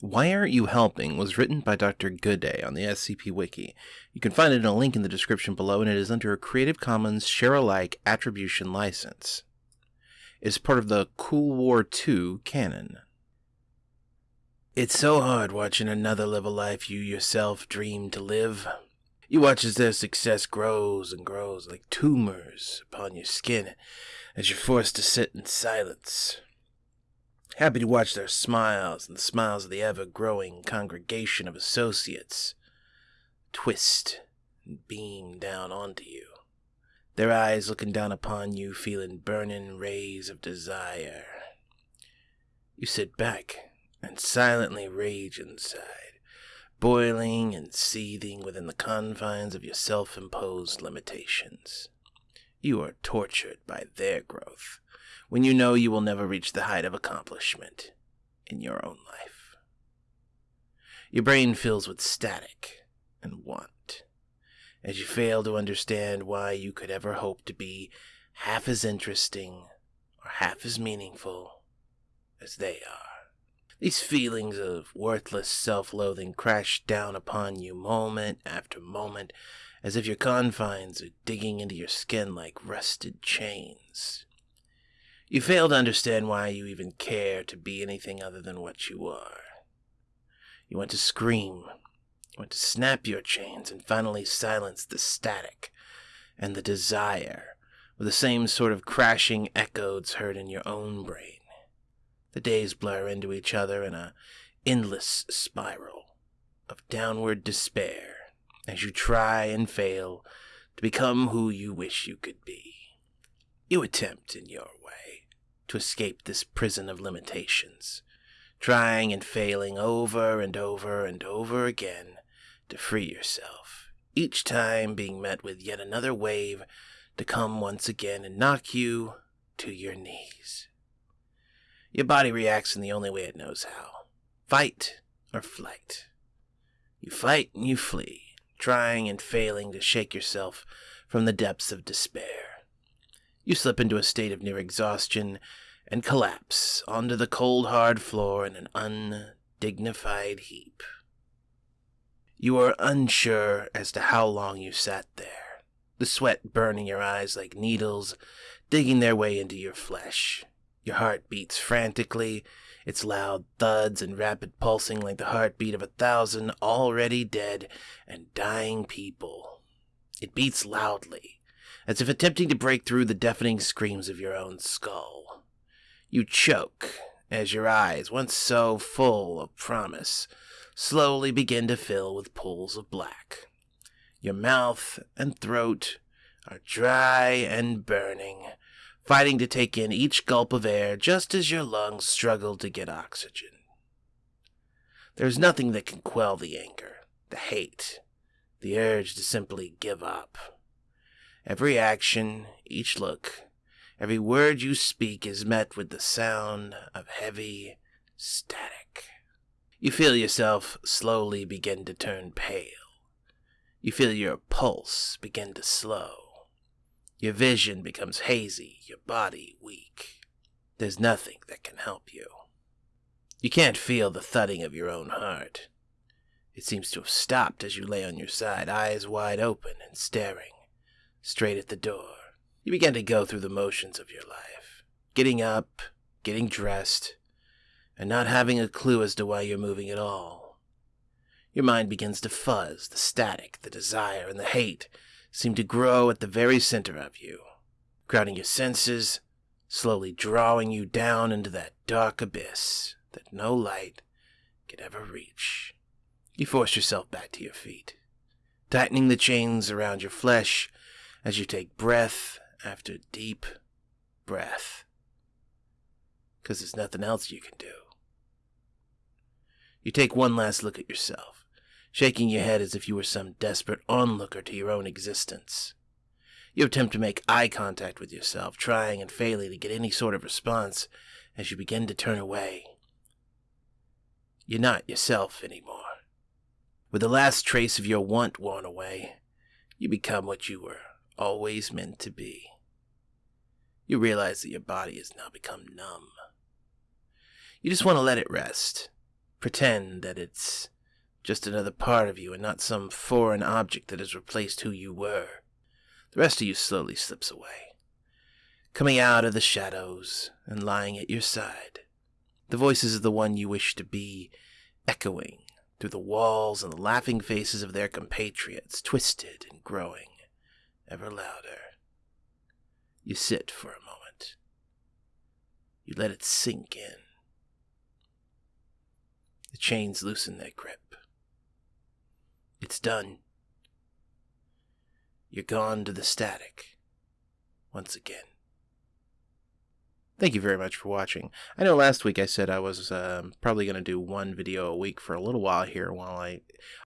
Why Aren't You Helping was written by Dr. Gooday on the SCP Wiki. You can find it in a link in the description below, and it is under a Creative Commons Share Alike Attribution license. It is part of the Cool War II canon. It's so hard watching another live a life you yourself dream to live. You watch as their success grows and grows like tumors upon your skin as you're forced to sit in silence happy to watch their smiles and the smiles of the ever growing congregation of associates twist and beam down onto you. Their eyes looking down upon you, feeling burning rays of desire. You sit back and silently rage inside, boiling and seething within the confines of your self imposed limitations. You are tortured by their growth when you know you will never reach the height of accomplishment in your own life. Your brain fills with static and want as you fail to understand why you could ever hope to be half as interesting or half as meaningful as they are. These feelings of worthless self loathing crash down upon you moment after moment as if your confines are digging into your skin like rusted chains. You fail to understand why you even care to be anything other than what you are. You want to scream. You want to snap your chains and finally silence the static and the desire with the same sort of crashing echoes heard in your own brain. The days blur into each other in a endless spiral of downward despair as you try and fail to become who you wish you could be. You attempt in your way, to escape this prison of limitations, trying and failing over and over and over again to free yourself, each time being met with yet another wave to come once again and knock you to your knees. Your body reacts in the only way it knows how fight or flight. You fight and you flee, trying and failing to shake yourself from the depths of despair. You slip into a state of near exhaustion and collapse onto the cold, hard floor in an undignified heap. You are unsure as to how long you sat there, the sweat burning your eyes like needles, digging their way into your flesh. Your heart beats frantically, its loud thuds and rapid pulsing like the heartbeat of a thousand already dead and dying people. It beats loudly, as if attempting to break through the deafening screams of your own skull. You choke as your eyes, once so full of promise, slowly begin to fill with pools of black. Your mouth and throat are dry and burning, fighting to take in each gulp of air just as your lungs struggle to get oxygen. There's nothing that can quell the anger, the hate, the urge to simply give up. Every action, each look, every word you speak is met with the sound of heavy static. You feel yourself slowly begin to turn pale. You feel your pulse begin to slow. Your vision becomes hazy, your body weak. There's nothing that can help you. You can't feel the thudding of your own heart. It seems to have stopped as you lay on your side, eyes wide open and staring straight at the door. You begin to go through the motions of your life, getting up, getting dressed, and not having a clue as to why you're moving at all. Your mind begins to fuzz, the static, the desire, and the hate seem to grow at the very center of you, crowding your senses, slowly drawing you down into that dark abyss that no light could ever reach. You force yourself back to your feet, tightening the chains around your flesh as you take breath after deep breath. Because there's nothing else you can do. You take one last look at yourself, shaking your head as if you were some desperate onlooker to your own existence. You attempt to make eye contact with yourself, trying and failing to get any sort of response as you begin to turn away. You're not yourself anymore. With the last trace of your want worn away, you become what you were always meant to be. You realize that your body has now become numb. You just want to let it rest, Pretend that it's just another part of you and not some foreign object that has replaced who you were. The rest of you slowly slips away, coming out of the shadows and lying at your side. The voices of the one you wish to be echoing through the walls and the laughing faces of their compatriots, twisted and growing ever louder. You sit for a moment. You let it sink in. The chains loosen their grip. It's done. You're gone to the static once again. Thank you very much for watching. I know last week I said I was um, probably going to do one video a week for a little while here while I...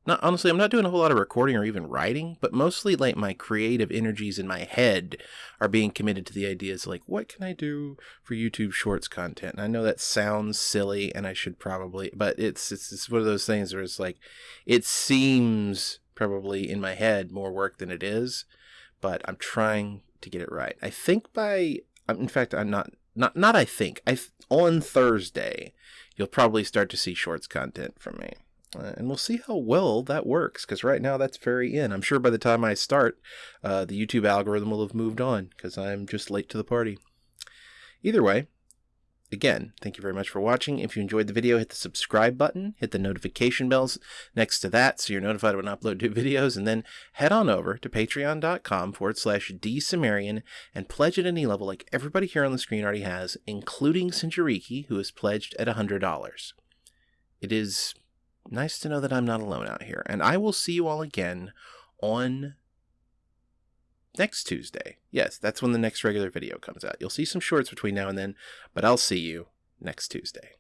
Not, honestly, I'm not doing a whole lot of recording or even writing, but mostly like my creative energies in my head are being committed to the ideas like, what can I do for YouTube Shorts content? And I know that sounds silly and I should probably... But it's, it's, it's one of those things where it's like, it seems probably in my head more work than it is, but I'm trying to get it right. I think by... In fact, I'm not not not I think I on Thursday you'll probably start to see shorts content from me. Uh, and we'll see how well that works because right now that's very in. I'm sure by the time I start, uh, the YouTube algorithm will have moved on because I'm just late to the party. Either way, Again, thank you very much for watching. If you enjoyed the video, hit the subscribe button, hit the notification bells next to that so you're notified when I upload new videos, and then head on over to patreon.com forward slash dsumerian and pledge at any level like everybody here on the screen already has, including Sinjariki, who has pledged at $100. It is nice to know that I'm not alone out here, and I will see you all again on next Tuesday. Yes, that's when the next regular video comes out. You'll see some shorts between now and then, but I'll see you next Tuesday.